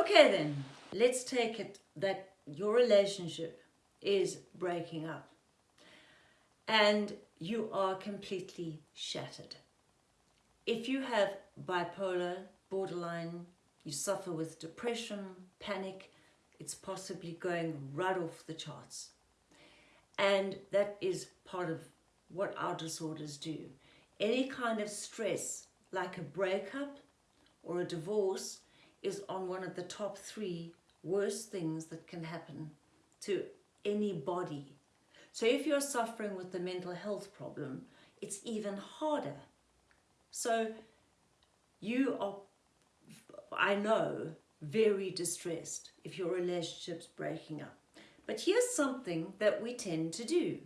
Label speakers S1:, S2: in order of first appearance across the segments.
S1: Okay then, let's take it that your relationship is breaking up and you are completely shattered. If you have bipolar, borderline, you suffer with depression, panic, it's possibly going right off the charts. And that is part of what our disorders do. Any kind of stress, like a breakup or a divorce, is on one of the top three worst things that can happen to anybody. So if you're suffering with the mental health problem, it's even harder. So you are, I know, very distressed if your relationship's breaking up. But here's something that we tend to do.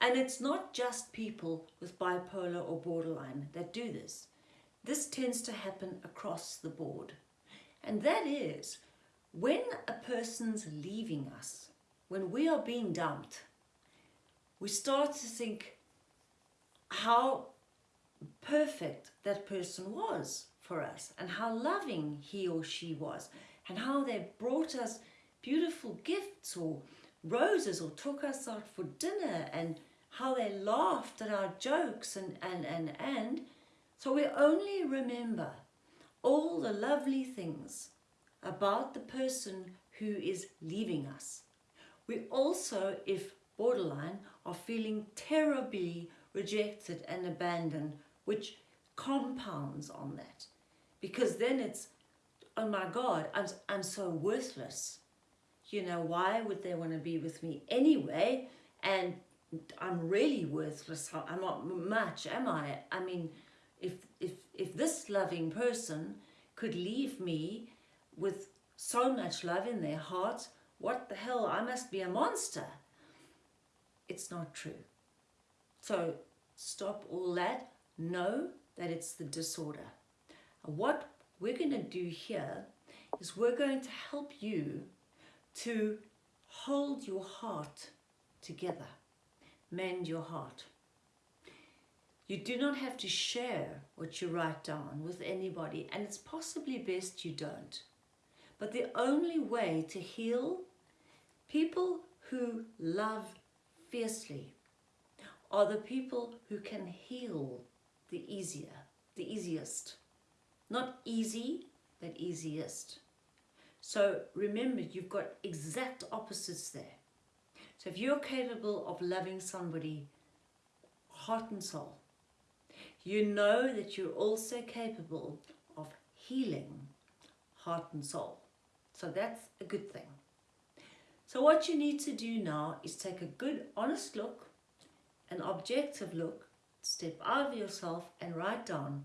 S1: And it's not just people with bipolar or borderline that do this. This tends to happen across the board. And that is when a person's leaving us, when we are being dumped, we start to think how perfect that person was for us and how loving he or she was and how they brought us beautiful gifts or roses or took us out for dinner and how they laughed at our jokes and, and, and, and. So we only remember all the lovely things about the person who is leaving us. We also, if borderline, are feeling terribly rejected and abandoned, which compounds on that. Because then it's, oh my God, I'm, I'm so worthless. You know, why would they want to be with me anyway? And I'm really worthless. I'm not much, am I? I mean, if, if, if this loving person could leave me with so much love in their heart, what the hell, I must be a monster. It's not true. So stop all that. Know that it's the disorder. What we're going to do here is we're going to help you to hold your heart together, mend your heart. You do not have to share what you write down with anybody and it's possibly best you don't. But the only way to heal people who love fiercely are the people who can heal the easier, the easiest. Not easy, but easiest. So remember, you've got exact opposites there. So if you're capable of loving somebody heart and soul, you know that you're also capable of healing heart and soul. So that's a good thing. So what you need to do now is take a good honest look, an objective look, step out of yourself and write down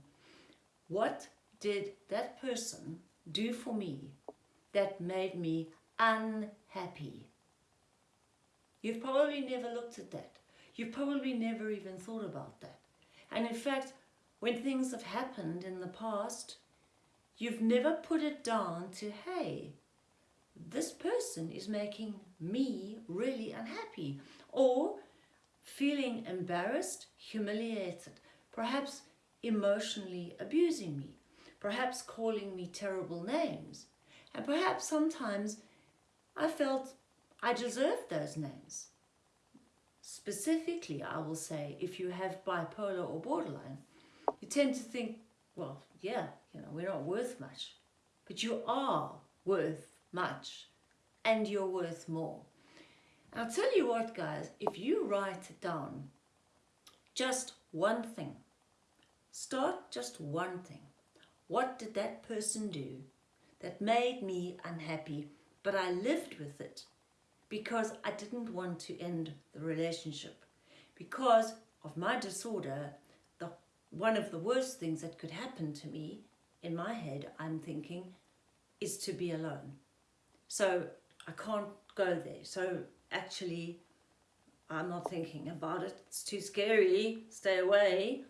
S1: what did that person do for me that made me unhappy. You've probably never looked at that. You've probably never even thought about that. And in fact, when things have happened in the past, you've never put it down to, hey, this person is making me really unhappy or feeling embarrassed, humiliated, perhaps emotionally abusing me, perhaps calling me terrible names. And perhaps sometimes I felt I deserved those names. Specifically, I will say, if you have bipolar or borderline, you tend to think, well, yeah, you know, we're not worth much. But you are worth much and you're worth more. I'll tell you what guys, if you write down just one thing, start just one thing. What did that person do that made me unhappy, but I lived with it because I didn't want to end the relationship. Because of my disorder, the, one of the worst things that could happen to me, in my head, I'm thinking, is to be alone. So I can't go there. So actually, I'm not thinking about it. It's too scary. Stay away.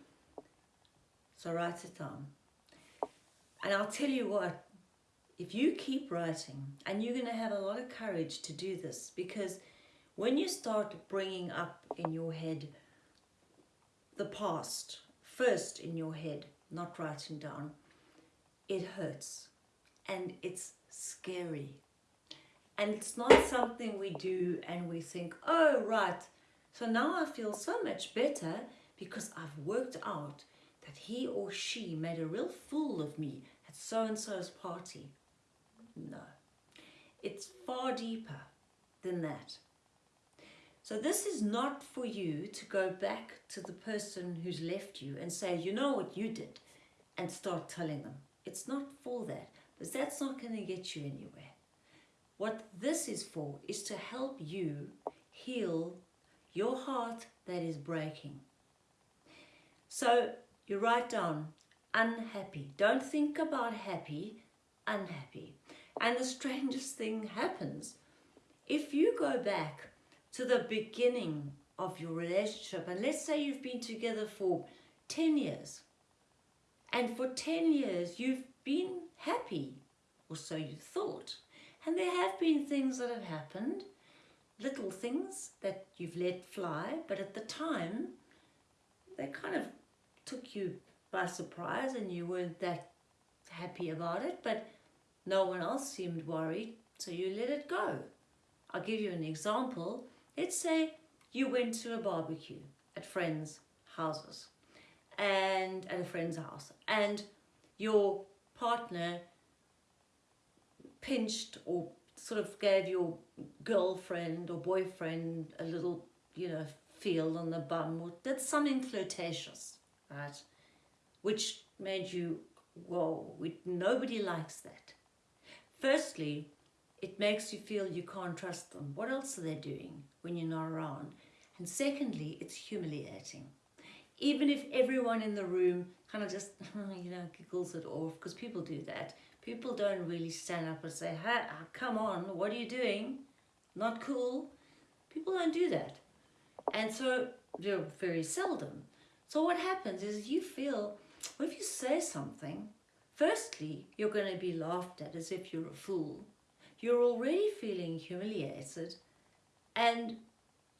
S1: So write it down. And I'll tell you what, if you keep writing, and you're going to have a lot of courage to do this, because when you start bringing up in your head the past, first in your head, not writing down, it hurts. and it's scary. And it's not something we do and we think, oh, right, so now I feel so much better because I've worked out that he or she made a real fool of me at so-and-so's party. No, it's far deeper than that. So this is not for you to go back to the person who's left you and say, you know what you did, and start telling them. It's not for that, because that's not going to get you anywhere. What this is for is to help you heal your heart that is breaking. So you write down unhappy. Don't think about happy, unhappy. And the strangest thing happens. If you go back to the beginning of your relationship, and let's say you've been together for 10 years, and for 10 years you've been happy, or so you thought. And there have been things that have happened, little things that you've let fly, but at the time, they kind of took you by surprise and you weren't that happy about it, but no one else seemed worried, so you let it go. I'll give you an example. Let's say you went to a barbecue at friends' houses and at a friend's house and your partner pinched or sort of gave your girlfriend or boyfriend a little, you know, feel on the bum or did something flirtatious, right? Which made you, whoa, we, nobody likes that. Firstly, it makes you feel you can't trust them. What else are they doing when you're not around? And secondly, it's humiliating. Even if everyone in the room kind of just, you know, giggles it off, because people do that. People don't really stand up and say, hey, come on, what are you doing? Not cool. People don't do that. And so they're very seldom. So what happens is you feel, well, if you say something, firstly, you're going to be laughed at as if you're a fool. You're already feeling humiliated and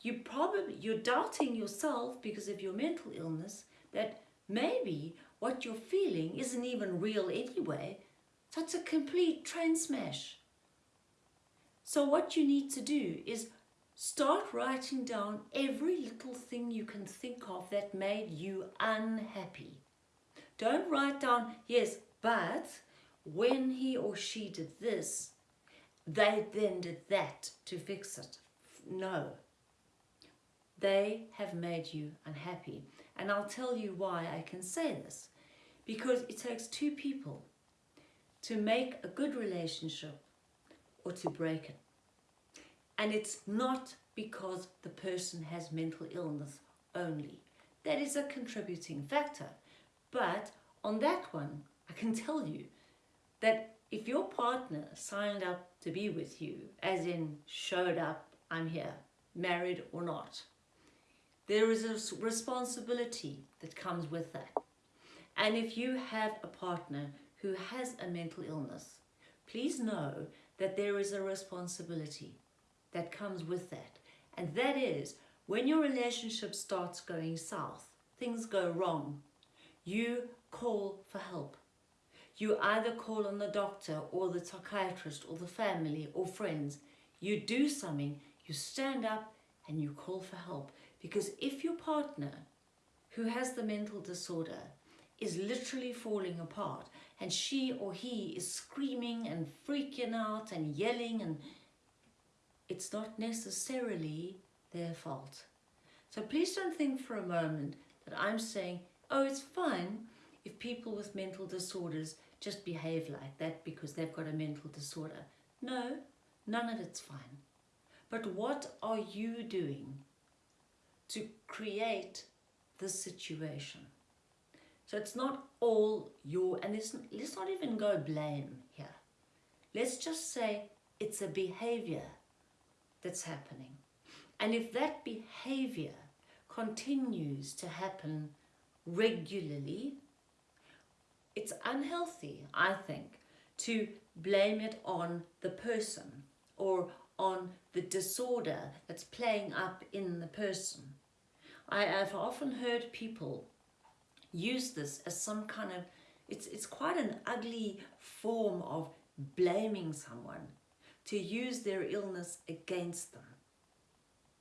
S1: you probably, you're doubting yourself because of your mental illness that maybe what you're feeling isn't even real anyway it's a complete train smash. So what you need to do is start writing down every little thing you can think of that made you unhappy. Don't write down, yes, but when he or she did this, they then did that to fix it. No. They have made you unhappy. And I'll tell you why I can say this. Because it takes two people to make a good relationship or to break it. And it's not because the person has mental illness only. That is a contributing factor. But on that one, can tell you that if your partner signed up to be with you, as in showed up, I'm here, married or not, there is a responsibility that comes with that. And if you have a partner who has a mental illness, please know that there is a responsibility that comes with that. And that is when your relationship starts going south, things go wrong, you call for help. You either call on the doctor or the psychiatrist or the family or friends. You do something, you stand up and you call for help. Because if your partner who has the mental disorder is literally falling apart and she or he is screaming and freaking out and yelling and it's not necessarily their fault. So please don't think for a moment that I'm saying, oh, it's fine if people with mental disorders just behave like that because they've got a mental disorder. No, none of it's fine. But what are you doing to create this situation? So it's not all your, and let's, let's not even go blame here. Let's just say it's a behavior that's happening. And if that behavior continues to happen regularly, it's unhealthy, I think, to blame it on the person or on the disorder that's playing up in the person. I have often heard people use this as some kind of, it's, it's quite an ugly form of blaming someone to use their illness against them.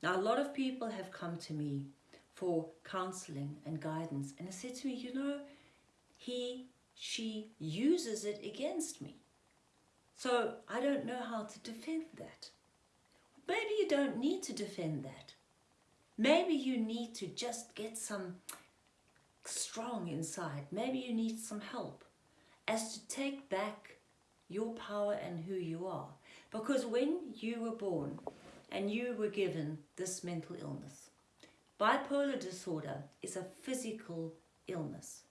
S1: Now, a lot of people have come to me for counseling and guidance, and they said to me, you know, he, she uses it against me. So I don't know how to defend that. Maybe you don't need to defend that. Maybe you need to just get some strong inside. Maybe you need some help as to take back your power and who you are. Because when you were born and you were given this mental illness, bipolar disorder is a physical illness,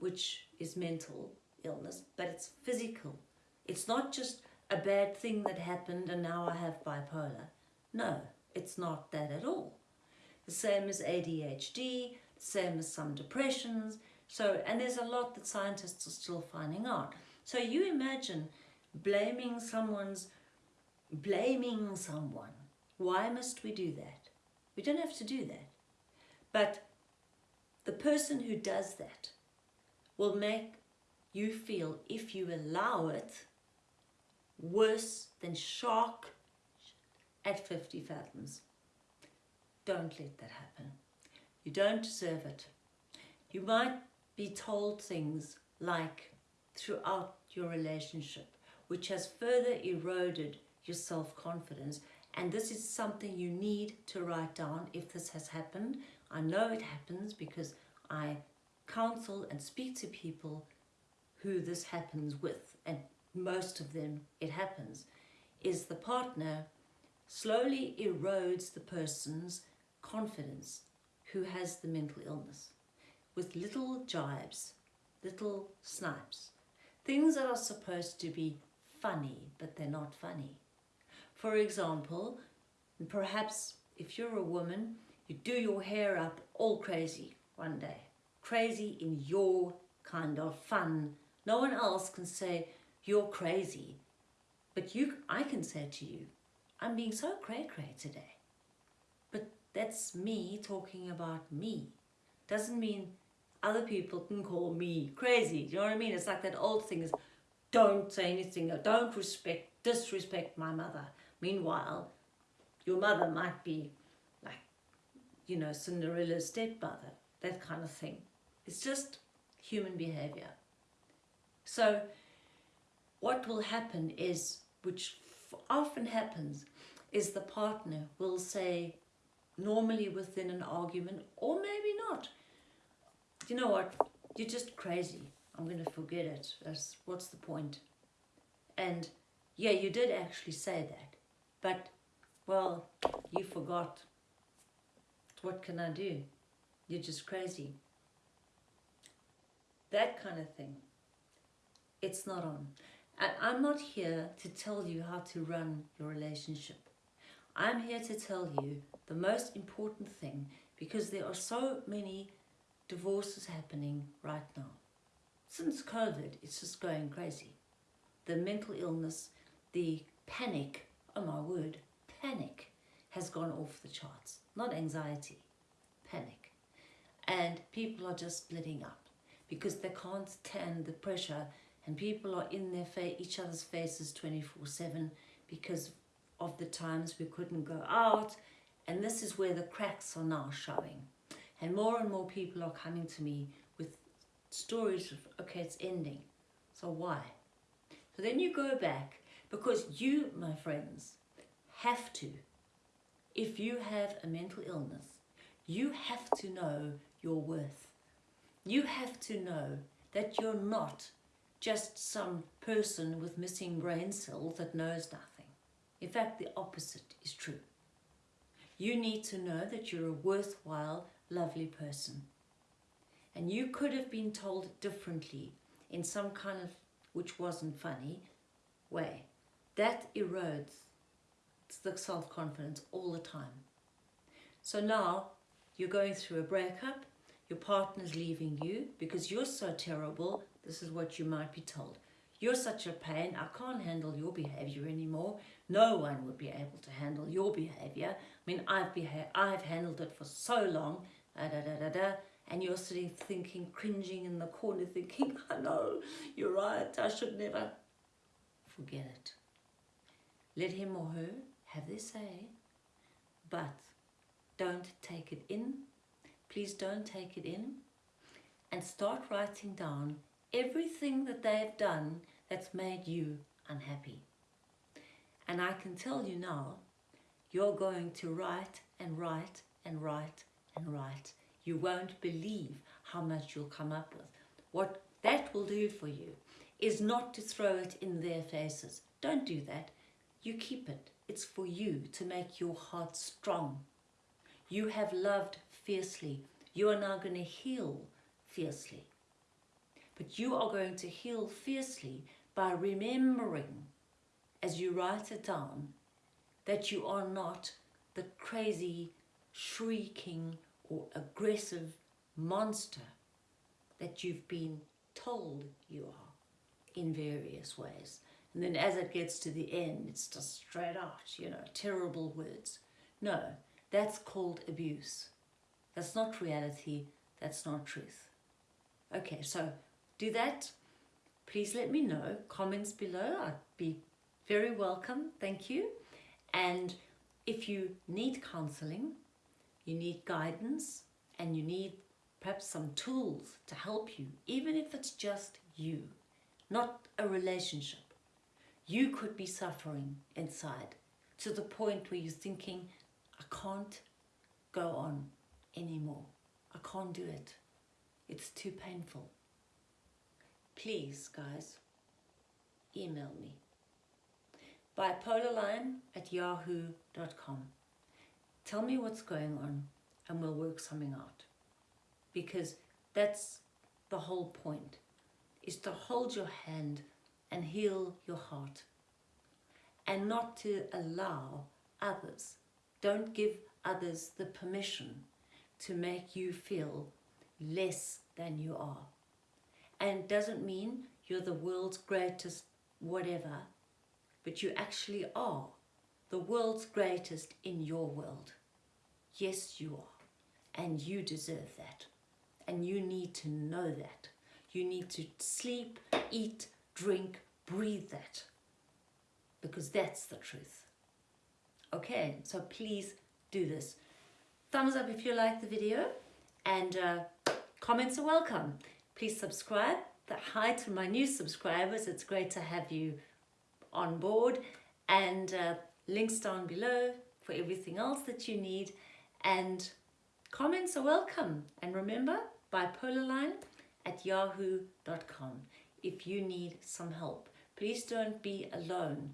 S1: which is mental illness, but it's physical. It's not just a bad thing that happened and now I have bipolar. No, it's not that at all. The same as ADHD, same as some depressions. So, and there's a lot that scientists are still finding out. So you imagine blaming someone's, blaming someone. Why must we do that? We don't have to do that. But the person who does that will make you feel, if you allow it, worse than shark at 50 fathoms. Don't let that happen. You don't deserve it. You might be told things like throughout your relationship, which has further eroded your self-confidence. And this is something you need to write down if this has happened. I know it happens because I counsel and speak to people who this happens with, and most of them it happens, is the partner slowly erodes the person's confidence who has the mental illness with little jibes, little snipes, things that are supposed to be funny, but they're not funny. For example, perhaps if you're a woman, you do your hair up all crazy one day, crazy in your kind of fun. No one else can say you're crazy, but you, I can say to you, I'm being so cray-cray today. But that's me talking about me. Doesn't mean other people can call me crazy. Do you know what I mean? It's like that old thing is, don't say anything, or don't respect, disrespect my mother. Meanwhile, your mother might be like, you know, Cinderella's stepmother, that kind of thing. It's just human behavior. So what will happen is, which often happens, is the partner will say, normally within an argument, or maybe not, you know what, you're just crazy. I'm going to forget it. That's, what's the point? And yeah, you did actually say that. But, well, you forgot. What can I do? You're just crazy. That kind of thing. It's not on. And I'm not here to tell you how to run your relationship. I'm here to tell you the most important thing because there are so many divorces happening right now. Since COVID, it's just going crazy. The mental illness, the panic, oh my word, panic has gone off the charts. Not anxiety, panic. And people are just splitting up because they can't stand the pressure and people are in their face, each other's faces 24-7 because of the times we couldn't go out and this is where the cracks are now showing. And more and more people are coming to me with stories of okay it's ending so why? So then you go back because you my friends have to if you have a mental illness you have to know your worth you have to know that you're not just some person with missing brain cells that knows nothing. In fact, the opposite is true. You need to know that you're a worthwhile, lovely person. And you could have been told differently in some kind of, which wasn't funny, way. That erodes the self-confidence all the time. So now you're going through a breakup, your partner's leaving you because you're so terrible this is what you might be told. You're such a pain, I can't handle your behavior anymore. No one would be able to handle your behavior. I mean, I've, I've handled it for so long, da, da, da, da, da, and you're sitting thinking, cringing in the corner thinking, I know, you're right, I should never. forget it. Let him or her have their say, but don't take it in. Please don't take it in and start writing down everything that they've done that's made you unhappy. And I can tell you now, you're going to write and write and write and write. You won't believe how much you'll come up with. What that will do for you is not to throw it in their faces. Don't do that. You keep it. It's for you to make your heart strong. You have loved fiercely. You are now going to heal fiercely. But you are going to heal fiercely by remembering, as you write it down, that you are not the crazy, shrieking or aggressive monster that you've been told you are in various ways. And then as it gets to the end, it's just straight out, you know, terrible words. No, that's called abuse. That's not reality. That's not truth. Okay, so do that. Please let me know. Comments below. I'd be very welcome. Thank you. And if you need counseling, you need guidance, and you need perhaps some tools to help you, even if it's just you, not a relationship. You could be suffering inside to the point where you're thinking, I can't go on anymore. I can't do it. It's too painful. Please, guys, email me. Bipolarline at yahoo.com. Tell me what's going on and we'll work something out. Because that's the whole point, is to hold your hand and heal your heart. And not to allow others, don't give others the permission to make you feel less than you are. And doesn't mean you're the world's greatest whatever, but you actually are the world's greatest in your world. Yes, you are. And you deserve that. And you need to know that. You need to sleep, eat, drink, breathe that. Because that's the truth. Okay, so please do this. Thumbs up if you like the video and uh, comments are welcome. Please subscribe. Hi to my new subscribers. It's great to have you on board and uh, links down below for everything else that you need and comments are welcome. And remember, bipolarline at yahoo.com if you need some help. Please don't be alone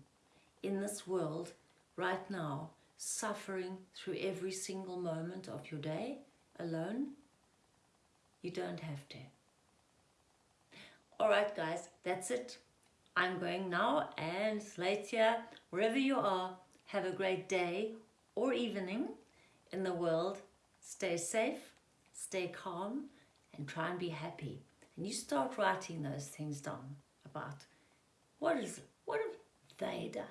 S1: in this world right now suffering through every single moment of your day alone? You don't have to. Alright guys, that's it. I'm going now and later, wherever you are, have a great day or evening in the world. Stay safe, stay calm and try and be happy. And you start writing those things down about what is what have they done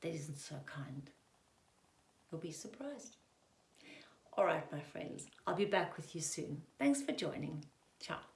S1: that isn't so kind. You'll be surprised. All right, my friends, I'll be back with you soon. Thanks for joining. Ciao.